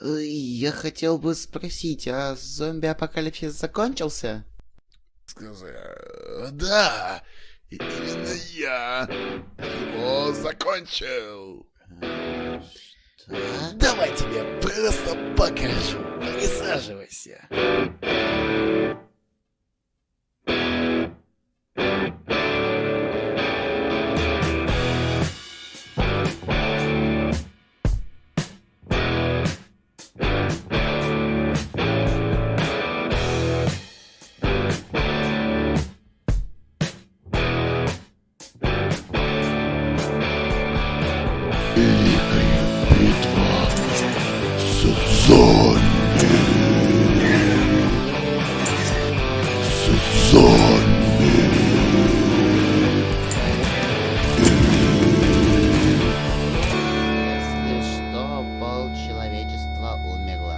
Э, Я хотел бы спросить, а зомби-апокалипсис закончился? Сказал, да, и именно я его закончил. Да? Давай тебе просто покажу. Присаживайся. Великая битва с зомби. С зомби. Если что, пол человечества умерло.